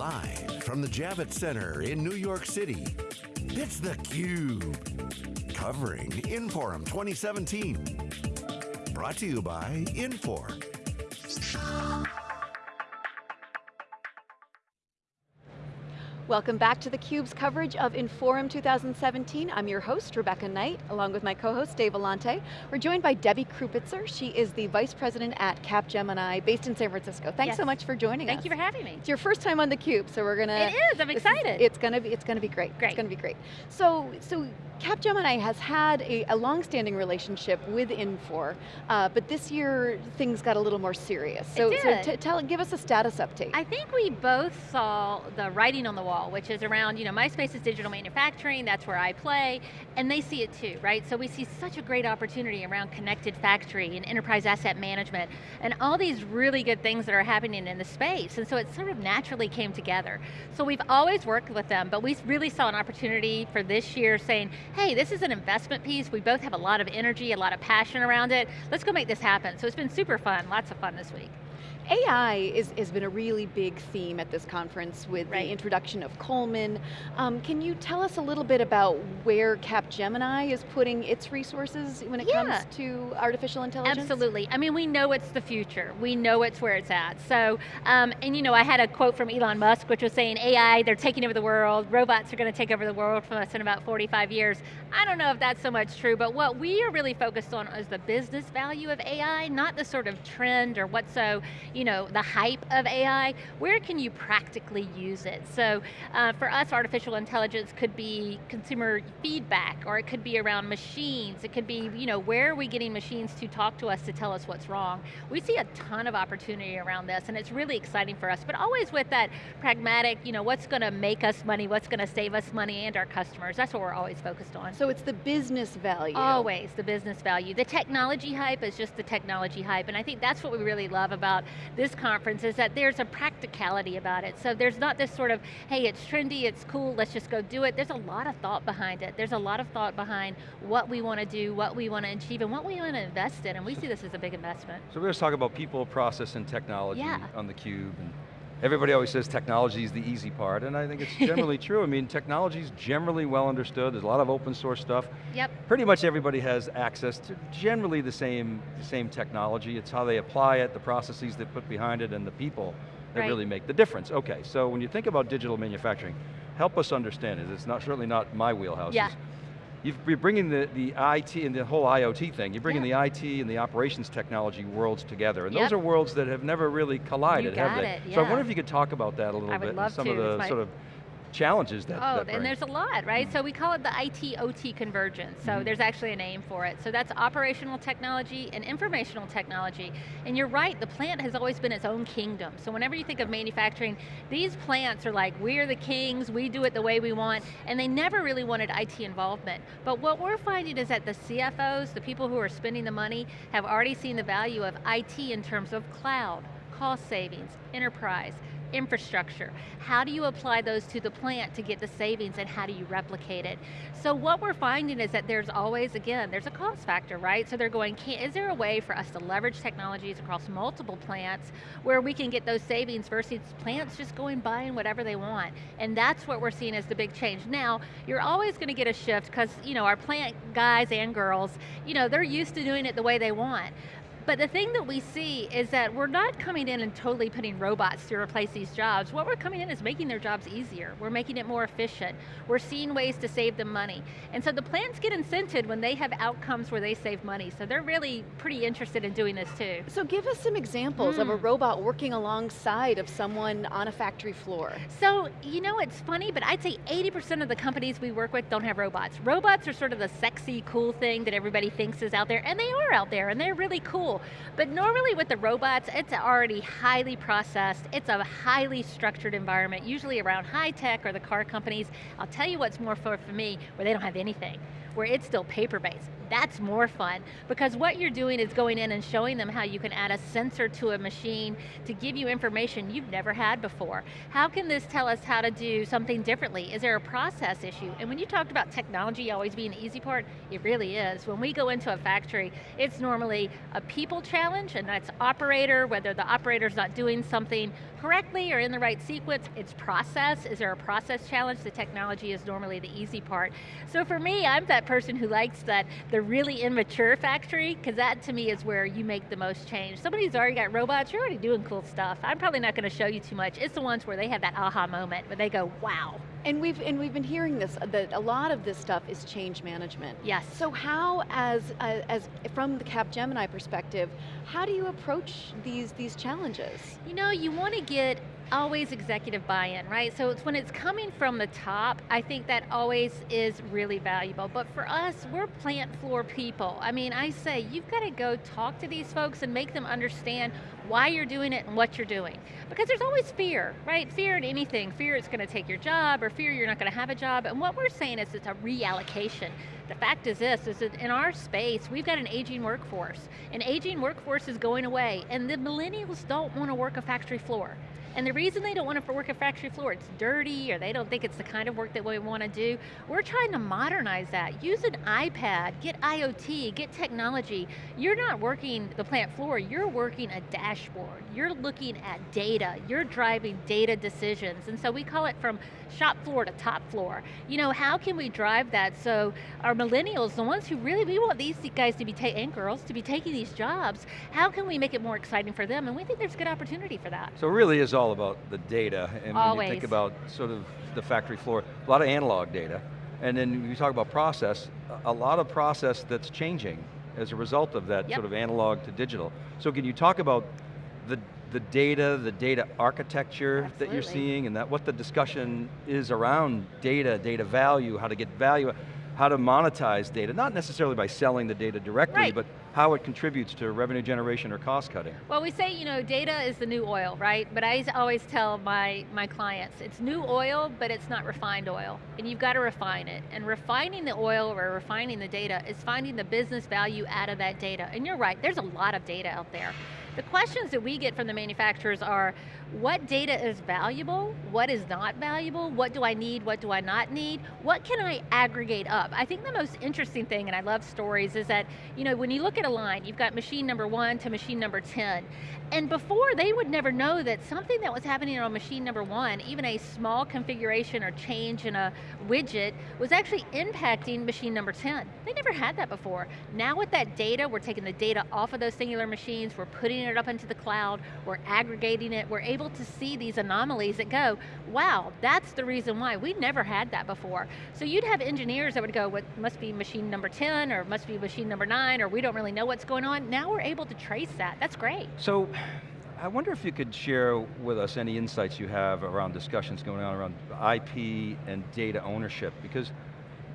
Live from the Javits Center in New York City, it's theCUBE. Covering Inforum 2017. Brought to you by Infor. Welcome back to theCUBE's coverage of Inforum 2017. I'm your host, Rebecca Knight, along with my co-host, Dave Vellante. We're joined by Debbie Krupitzer. She is the Vice President at Capgemini, based in San Francisco. Thanks yes. so much for joining Thank us. Thank you for having me. It's your first time on theCUBE, so we're going to- It is, I'm excited. It's going to be, it's going to be great. Great. It's going to be great. So, so Capgemini has had a, a long-standing relationship with Infor, uh, but this year things got a little more serious. So, so tell, give us a status update. I think we both saw the writing on the wall, which is around, you know, my space is digital manufacturing, that's where I play, and they see it too, right? So we see such a great opportunity around connected factory and enterprise asset management, and all these really good things that are happening in the space, and so it sort of naturally came together. So we've always worked with them, but we really saw an opportunity for this year saying, hey, this is an investment piece, we both have a lot of energy, a lot of passion around it, let's go make this happen. So it's been super fun, lots of fun this week. AI is, has been a really big theme at this conference with right. the introduction of Coleman. Um, can you tell us a little bit about where Capgemini is putting its resources when it yeah. comes to artificial intelligence? Absolutely, I mean we know it's the future. We know it's where it's at. So, um, and you know, I had a quote from Elon Musk which was saying AI, they're taking over the world, robots are going to take over the world from us in about 45 years. I don't know if that's so much true, but what we are really focused on is the business value of AI, not the sort of trend or what's so, you know, the hype of AI, where can you practically use it? So uh, for us, artificial intelligence could be consumer feedback, or it could be around machines, it could be, you know, where are we getting machines to talk to us to tell us what's wrong? We see a ton of opportunity around this, and it's really exciting for us, but always with that pragmatic, you know, what's going to make us money, what's going to save us money and our customers, that's what we're always focused on. So it's the business value. Always, the business value. The technology hype is just the technology hype, and I think that's what we really love about this conference is that there's a practicality about it. So there's not this sort of, hey, it's trendy, it's cool, let's just go do it. There's a lot of thought behind it. There's a lot of thought behind what we want to do, what we want to achieve, and what we want to invest in, and we see this as a big investment. So we're going to talk about people, process, and technology yeah. on theCUBE. And everybody always says technology is the easy part, and I think it's generally true. I mean, technology is generally well understood. There's a lot of open source stuff. Yep. Pretty much everybody has access to generally the same, the same technology. It's how they apply it, the processes they put behind it, and the people that right. really make the difference. Okay, so when you think about digital manufacturing, help us understand it. It's not certainly not my wheelhouse. Yeah you're bringing the, the IT and the whole IoT thing, you're bringing yeah. the IT and the operations technology worlds together, and yep. those are worlds that have never really collided, have they? It, yeah. So I wonder if you could talk about that a little I bit, and some to. of the sort of challenges that, Oh, that and there's a lot, right? Mm So we call it the IT-OT convergence. So mm -hmm. there's actually a name for it. So that's operational technology and informational technology. And you're right, the plant has always been its own kingdom. So whenever you think of manufacturing, these plants are like, we're the kings, we do it the way we want, and they never really wanted IT involvement. But what we're finding is that the CFOs, the people who are spending the money, have already seen the value of IT in terms of cloud, cost savings, enterprise, infrastructure. How do you apply those to the plant to get the savings and how do you replicate it? So what we're finding is that there's always, again, there's a cost factor, right? So they're going, is there a way for us to leverage technologies across multiple plants where we can get those savings versus plants just going buying whatever they want? And that's what we're seeing as the big change. Now, you're always going to get a shift because you know, our plant guys and girls, you know, they're used to doing it the way they want. But the thing that we see is that we're not coming in and totally putting robots to replace these jobs. What we're coming in is making their jobs easier. We're making it more efficient. We're seeing ways to save them money. And so the plants get incented when they have outcomes where they save money. So they're really pretty interested in doing this too. So give us some examples mm. of a hmm. robot working alongside of someone on a factory floor. So, you know, it's funny, but I'd say 80% of the companies we work with don't have robots. Robots are sort of the sexy, cool thing that everybody thinks is out there, and they are out there, and they're really cool But normally with the robots, it's already highly processed, it's a highly structured environment, usually around high tech or the car companies. I'll tell you what's more for, for me, where they don't have anything, where it's still paper-based That's more fun, because what you're doing is going in and showing them how you can add a sensor to a machine to give you information you've never had before. How can this tell us how to do something differently? Is there a process issue? And when you talked about technology always being the easy part, it really is. When we go into a factory, it's normally a people challenge, and that's operator, whether the operator's not doing something correctly or in the right sequence, it's process. Is there a process challenge? The technology is normally the easy part. So for me, I'm that person who likes that the really immature factory, because that to me is where you make the most change. Somebody's already got robots, you're already doing cool stuff. I'm probably not going to show you too much. It's the ones where they have that aha moment, where they go, wow. And we've, and we've been hearing this, that a lot of this stuff is change management. Yes. So how, as, uh, as from the Capgemini perspective, how do you approach these, these challenges? You know, you want to get always executive buy-in, right? So it's when it's coming from the top, I think that always is really valuable. But for us, we're plant floor people. I mean, I say, you've got to go talk to these folks and make them understand why you're doing it and what you're doing. Because there's always fear, right? Fear in anything. Fear it's going to take your job or fear you're not going to have a job. And what we're saying is it's a reallocation. The fact is this, is that in our space, we've got an aging workforce. An aging workforce is going away and the millennials don't want to work a factory floor. And the reason they don't want to work a factory floor, it's dirty, or they don't think it's the kind of work that we want to do, we're trying to modernize that. Use an iPad, get IoT, get technology. You're not working the plant floor, you're working a dashboard. You're looking at data, you're driving data decisions. And so we call it from shop floor to top floor. You know, how can we drive that so our millennials, the ones who really, we want these guys to be, and girls, to be taking these jobs, how can we make it more exciting for them? And we think there's a good opportunity for that. So really is all about the data, and Always. when you think about sort of the factory floor, a lot of analog data, and then you talk about process, a lot of process that's changing as a result of that yep. sort of analog to digital. So can you talk about the, the data, the data architecture Absolutely. that you're seeing, and that what the discussion is around data, data value, how to get value, how to monetize data, not necessarily by selling the data directly, right. but how it contributes to revenue generation or cost cutting. Well, we say, you know, data is the new oil, right? But I always tell my, my clients, it's new oil, but it's not refined oil. And you've got to refine it. And refining the oil or refining the data is finding the business value out of that data. And you're right, there's a lot of data out there. The questions that we get from the manufacturers are, what data is valuable, what is not valuable, what do I need, what do I not need, what can I aggregate up? I think the most interesting thing, and I love stories, is that you know, when you look at a line, you've got machine number one to machine number 10, and before they would never know that something that was happening on machine number one, even a small configuration or change in a widget, was actually impacting machine number 10. They never had that before. Now with that data, we're taking the data off of those singular machines, we're putting it up into the cloud, we're aggregating it, we're able able to see these anomalies that go, wow, that's the reason why. We never had that before. So you'd have engineers that would go, what must be machine number 10, or must be machine number nine, or we don't really know what's going on. Now we're able to trace that, that's great. So, I wonder if you could share with us any insights you have around discussions going on around IP and data ownership, because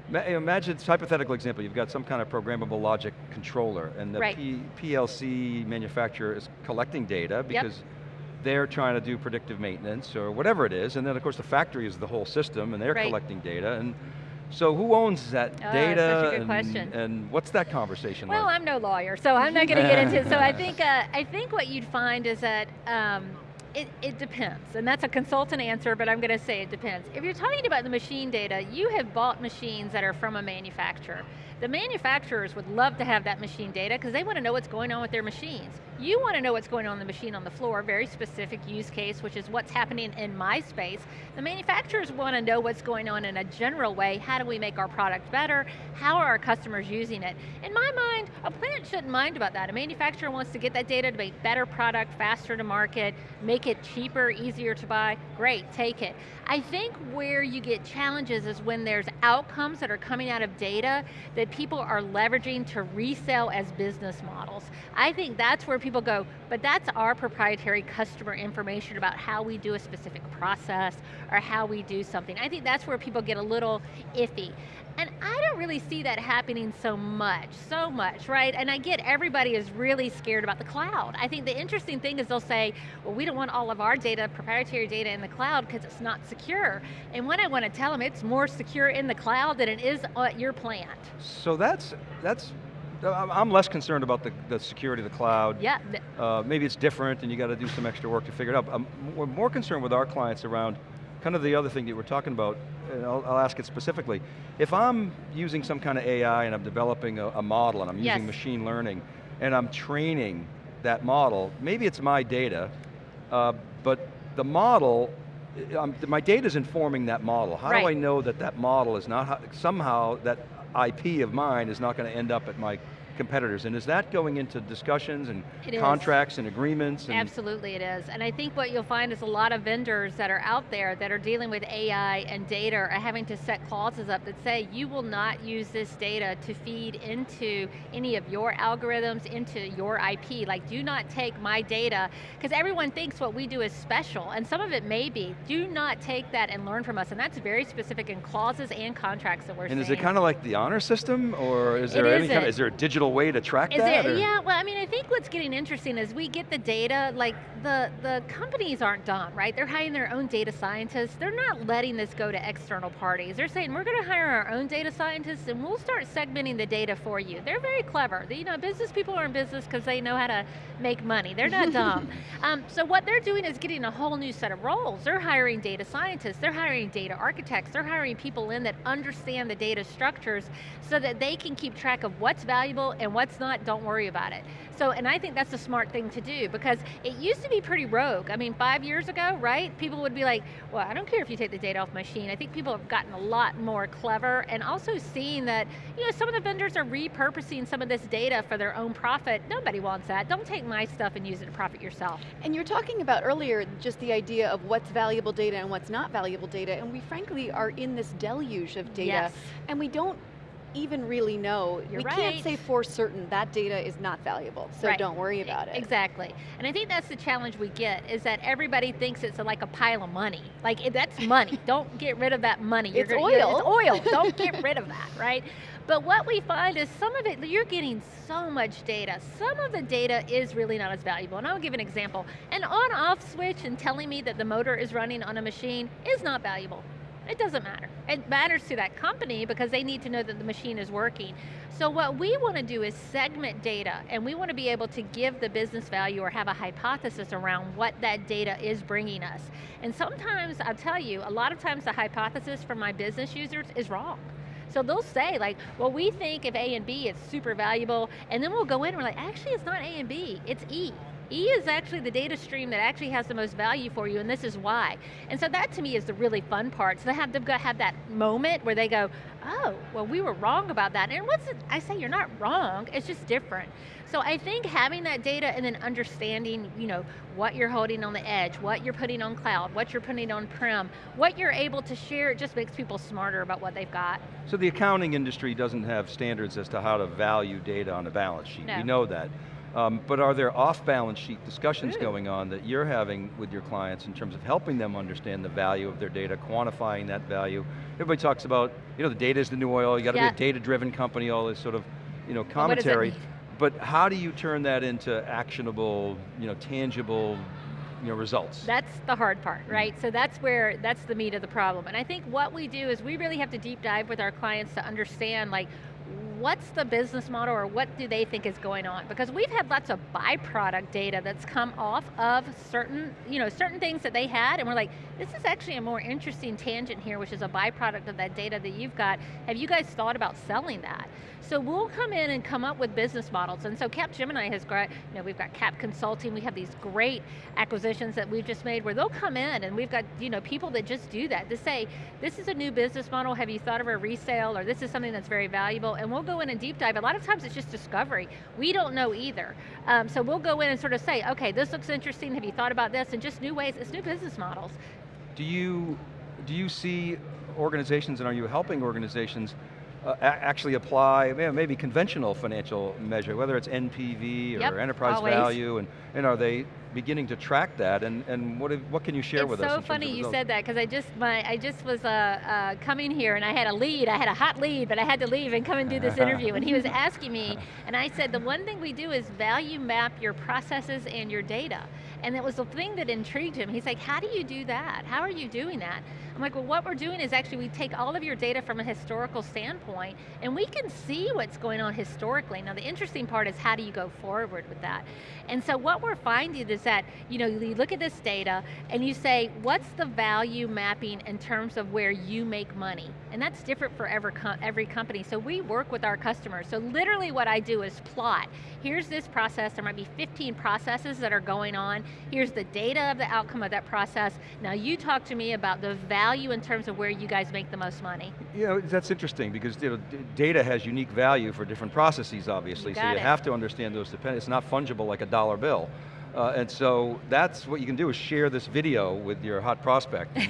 Imagine it's hypothetical example, you've got some kind of programmable logic controller and the right. PLC manufacturer is collecting data because yep they're trying to do predictive maintenance or whatever it is, and then of course the factory is the whole system and they're right. collecting data, and so who owns that oh, data? and, question. and what's that conversation well, like? I'm no lawyer, so I'm not going to get into it. So I think, uh, I think what you'd find is that um, it, it, depends, and that's a consultant answer, but I'm going to say it depends. If you're talking about the machine data, you have bought machines that are from a manufacturer. The manufacturers would love to have that machine data because they want to know what's going on with their machines. You want to know what's going on in the machine on the floor, very specific use case, which is what's happening in my space. The manufacturers want to know what's going on in a general way. How do we make our product better? How are our customers using it? In my mind, a plant shouldn't mind about that. A manufacturer wants to get that data to make better product, faster to market, make it cheaper, easier to buy. Great, take it. I think where you get challenges is when there's outcomes that are coming out of data that people are leveraging to resell as business models. I think that's where people go, but that's our proprietary customer information about how we do a specific process or how we do something. I think that's where people get a little iffy. And I don't really see that happening so much, so much, right? And I get everybody is really scared about the cloud. I think the interesting thing is they'll say, well, we don't want all of our data, proprietary data in the cloud because it's not secure. And what I want to tell them, it's more secure in the cloud than it is at your plant. So that's, that's I'm less concerned about the, the security of the cloud. Yeah, Uh, maybe it's different and you got to do some extra work to figure it out. I'm, we're more concerned with our clients around kind of the other thing that we're talking about, and I'll, I'll ask it specifically. If I'm using some kind of AI and I'm developing a, a model and I'm Yes. using machine learning, and I'm training that model, maybe it's my data, uh, but the model, uh, um, my data is informing that model. How do I know that that model is not, somehow that IP of mine is not going to end up at my competitors? And is that going into discussions and It is. contracts and agreements? And Absolutely it is. And I think what you'll find is a lot of vendors that are out there that are dealing with AI and data are having to set clauses up that say you will not use this data to feed into any of your algorithms, into your IP. Like do not take my data, because everyone thinks what we do is special, and some of it may be. Do not take that and learn from us, and that's very specific in clauses and contracts that we're And is it kind of like the honor system, or is It there any kind of, is there a digital way to track Is that? it, yeah, well, I mean, I think what's getting interesting is we get the data, like the, the companies aren't done, right? They're hiring their own data scientists. They're not letting this go to external parties. They're saying, we're going to hire our own data scientists and we'll start segmenting the data for you. They're very clever. You know, business people are in business because they know how to make money. They're not dumb. Um, so what they're doing is getting a whole new set of roles. They're hiring data scientists, they're hiring data architects, they're hiring people in that understand the data structures so that they can keep track of what's valuable and what's not, don't worry about it. So, and I think that's a smart thing to do because it used to be pretty rogue. I mean, five years ago, right? People would be like, well, I don't care if you take the data off my machine. I think people have gotten a lot more clever and also seeing that, you know, some of the vendors are repurposing some of this data for their own profit. Nobody wants that. Don't take my stuff and use it to profit yourself. And you're talking about earlier just the idea of what's valuable data and what's not valuable data, and we frankly are in this deluge of data, Yes. and we don't even really know. You're we right. can't say for certain that data is not valuable, so Right. don't worry about it. Exactly. And I think that's the challenge we get, is that everybody thinks it's like a pile of money. Like, that's money. Don't get rid of that money. It's gonna- oil. It's oil. Don't get rid of that, right? But what we find is some of it, you're getting so much data. Some of the data is really not as valuable. And I'll give an example. An on-off switch and telling me that the motor is running on a machine is not valuable. It doesn't matter. It matters to that company because they need to know that the machine is working. So what we want to do is segment data and we want to be able to give the business value or have a hypothesis around what that data is bringing us. And sometimes, I'll tell you, a lot of times the hypothesis from my business users is wrong. So they'll say like, well we think if A and B it's super valuable, and then we'll go in and we're like, actually it's not A and B, it's E. E is actually the data stream that actually has the most value for you, and this is why. And so that to me is the really fun part. So they have, they've got to have that moment where they go, oh, well we were wrong about that. And what's it, I say you're not wrong, it's just different. So I think having that data and then understanding, you know, what you're holding on the edge, what you're putting on cloud, what you're putting on prem, what you're able to share, it just makes people smarter about what they've got. So the accounting industry doesn't have standards as to how to value data on a balance sheet. No. We know that. Um, but are there off-balance sheet discussions going on that you're having with your clients in terms of helping them understand the value of their data, quantifying that value? Everybody talks about, you know, the data is the new oil, you got to Yeah. be a data-driven company, all this sort of, you know, But what does that commentary. But how do you turn that into actionable, you know, tangible, you know, results? That's the hard part, right? So that's where, that's the meat of the problem. And I think what we do is we really have to deep dive with our clients to understand like, what's the business model or what do they think is going on? Because we've had lots of byproduct data that's come off of certain, you know, certain things that they had and we're like, this is actually a more interesting tangent here, which is a byproduct of that data that you've got. Have you guys thought about selling that? So we'll come in and come up with business models. And so Capgemini has got, you know, we've got Cap Consulting, we have these great acquisitions that we've just made where they'll come in and we've got, you know, people that just do that, to say, this is a new business model, have you thought of a resale, or this is something that's very valuable, and we'll go in and deep dive. A lot of times it's just discovery. We don't know either. Um, so we'll go in and sort of say, okay, this looks interesting, have you thought about this, and just new ways, it's new business models. Do you, do you see organizations, and are you helping organizations uh, actually apply maybe conventional financial measure, whether it's NPV or Yep, enterprise always. value, and, and are they beginning to track that, and, and what, what can you share it's with so us? in terms funny you said that because I just my I just was uh, uh, coming here and I had a lead. I had a hot lead, but I had to leave and come and do this interview. And he was asking me, and I said the one thing we do is value map your processes and your data. And it was the thing that intrigued him. He's like, how do you do that? How are you doing that? I'm like, well, what we're doing is actually we take all of your data from a historical standpoint, and we can see what's going on historically. Now, the interesting part is how do you go forward with that? And so what we're finding is that, you know, you look at this data and you say, what's the value mapping in terms of where you make money? And that's different for every, every company. So we work with our customers. So literally what I do is plot. Here's this process, there might be 15 processes that are going on. Here's the data of the outcome of that process. Now you talk to me about the value in terms of where you guys make the most money. You know, that's interesting because you know, data has unique value for different processes, obviously. You so you it. have to understand those depend. It's not fungible like a dollar bill. Uh, and so that's what you can do is share this video with your hot prospect.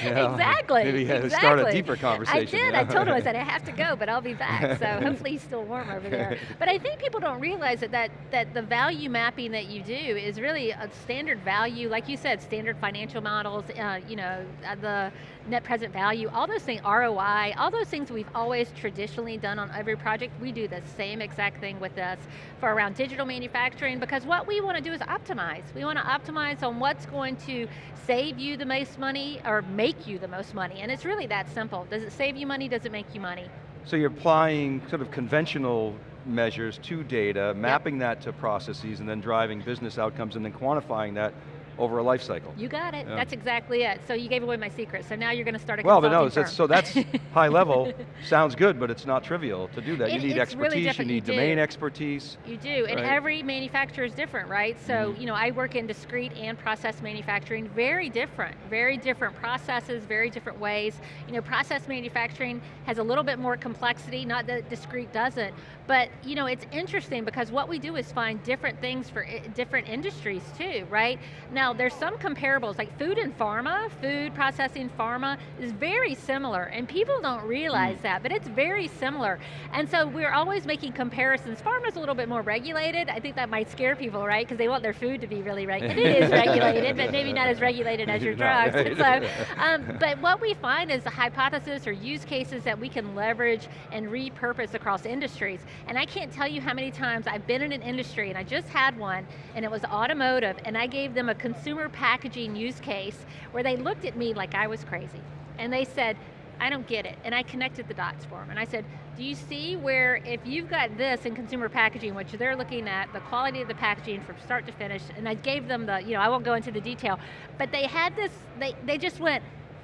You know, exactly. Maybe uh, exactly. start a deeper conversation. I did, you I told him, I said, I have to go, but I'll be back. So hopefully he's still warm over there. But I think people don't realize that, that, that the value mapping that you do is really a standard value, like you said, standard financial models, uh, you know, uh, the net present value, all those things, ROI, all those things we've always traditionally done on every project, we do the same exact thing with us for around digital manufacturing because what we want to do is optimize. We want to optimize on what's going to save you the most money or make you the most money. And it's really that simple. Does it save you money, does it make you money? So you're applying sort of conventional measures to data, mapping that to processes, and then driving business outcomes, and then quantifying that over a life cycle. You got it, Yeah. that's exactly it. So you gave away my secret, so now you're going to start a Well, but no, that's, so that's high level, sounds good, but it's not trivial to do that. You need it's really expertise, you you need do. domain expertise. You do, and every manufacturer is different, right? So, Mhm. you know, I work in discrete and process manufacturing, very different, very different processes, very different ways. You know, process manufacturing has a little bit more complexity, not that discrete doesn't, but you know, it's interesting because what we do is find different things for different industries too, right? Now, there's some comparables, like food and pharma, food processing, pharma, is very similar, and people don't realize Mm. that, but it's very similar. And so we're always making comparisons. Pharma's a little bit more regulated. I think that might scare people, right? Because they want their food to be really regulated. it is regulated, but maybe not as regulated as your drugs. So, um, but what we find is the hypothesis or use cases that we can leverage and repurpose across industries. And I can't tell you how many times I've been in an industry, and I just had one, and it was automotive, and I gave them a consumer packaging use case where they looked at me like I was crazy. And they said, I don't get it. And I connected the dots for them. And I said, do you see where if you've got this in consumer packaging, which they're looking at the quality of the packaging from start to finish, and I gave them the, you know, I won't go into the detail, but they had this, they, they just went,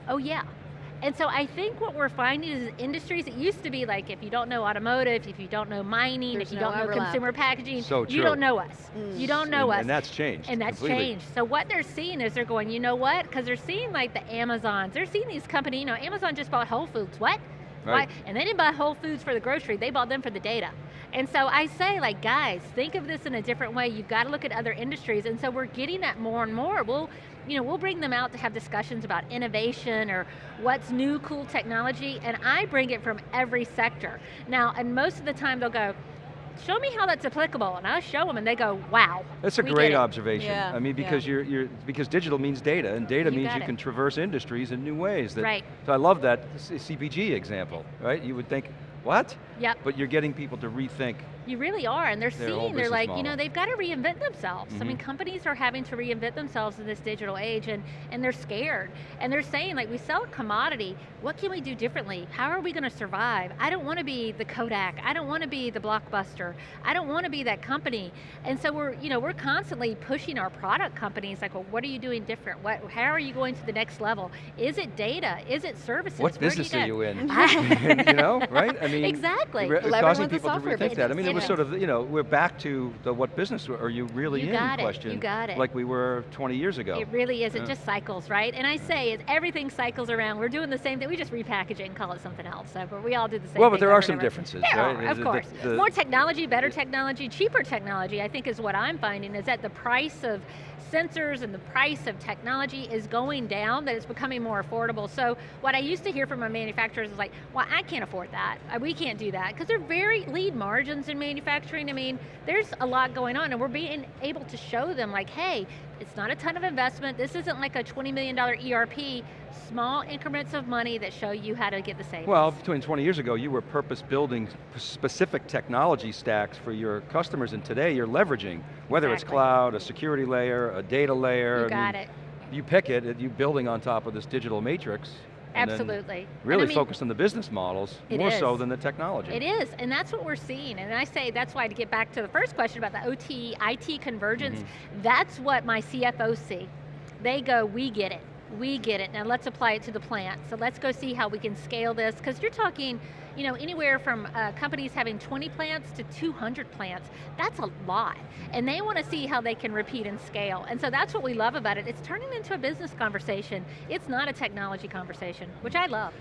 oh yeah. And so I think what we're finding is industries, it used to be like if you don't know automotive, if you don't know mining, There's if you no don't know consumer packaging, So you don't know us. Mm. You don't know and, us. and that's changed And that's completely. changed. So what they're seeing is they're going, you know what? Because they're seeing like the Amazons. They're seeing these companies, you know, Amazon just bought Whole Foods. What? Right. Why? And they didn't buy Whole Foods for the grocery, they bought them for the data. And so I say like, guys, think of this in a different way. You've got to look at other industries. And so we're getting that more and more. We'll, you know, we'll bring them out to have discussions about innovation or what's new, cool technology, and I bring it from every sector. Now, and most of the time they'll go, show me how that's applicable, and I'll show them, and they go, wow. That's a great observation. Yeah, I mean, yeah. because you're, you're, because digital means data, and data You means you it. can traverse industries in new ways. That, Right. So I love that CPG example, right? You would think, what? Yep. But you're getting people to rethink. You really are, and they're seeing, they're like, you know, they've got to reinvent themselves. I mean, Mhm. companies are having to reinvent themselves in this digital age, and, and they're scared. And they're saying, like, we sell a commodity, what can we do differently? How are we going to survive? I don't want to be the Kodak, I don't want to be the Blockbuster, I don't want to be that company. And so we're, you know, we're constantly pushing our product companies, like, well, what are you doing different? What, how are you going to the next level? Is it data? Is it services? What Where business you are you in? You know, right? I mean, Exactly. Re- Well, causing people to rethink that. I mean, it was sort of, you know, we're back to the what business are you really You in got it, you question. got it. Like we were 20 years ago. It really is. It just cycles, right? And I say it, everything cycles around. We're doing the same thing. We just repackage it and call it something else. So, but we all do the same thing. Well, but there are some differences, There right? are, of The- course. the- the- More technology, better technology, cheaper technology, I think is what I'm finding, is that the price of sensors and the price of technology is going down, that it's becoming more affordable. So what I used to hear from my manufacturers is like, well, I can't afford that. Uh, We can't do that because they're very lead margins in manufacturing. I mean, there's a lot going on and we're being able to show them like, hey, it's not a ton of investment. This isn't like a $20 million ERP, small increments of money that show you how to get the savings. Well, between 20 years ago, you were purpose building specific technology stacks for your customers, and today you're leveraging, whether it's cloud, a security layer, a data layer. you I got mean, it. You pick it, you building on top of this digital matrix. Absolutely. And I Really mean, focused on the business models, more so than the technology. It is, and that's what we're seeing. And I say that's why to get back to the first question about the OT, IT convergence, Mm-hmm. that's what my CFOs see. They go, we get it, we get it. Now let's apply it to the plant. So let's go see how we can scale this, because you're talking, you know, anywhere from uh, companies having 20 plants to 200 plants. That's a lot. And they want to see how they can repeat and scale. And so that's what we love about it. It's turning into a business conversation. It's not a technology conversation, which I love.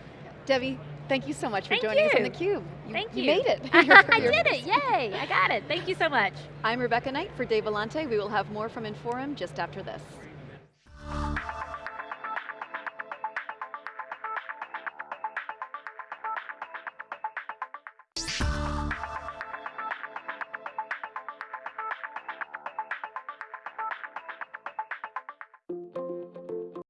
Debbie, thank you so much for Thank joining us on you. theCUBE. Thank you. You made it. I did it, yay, I got it. Thank you so much. I'm Rebecca Knight for Dave Vellante. We will have more from Inforum just after this.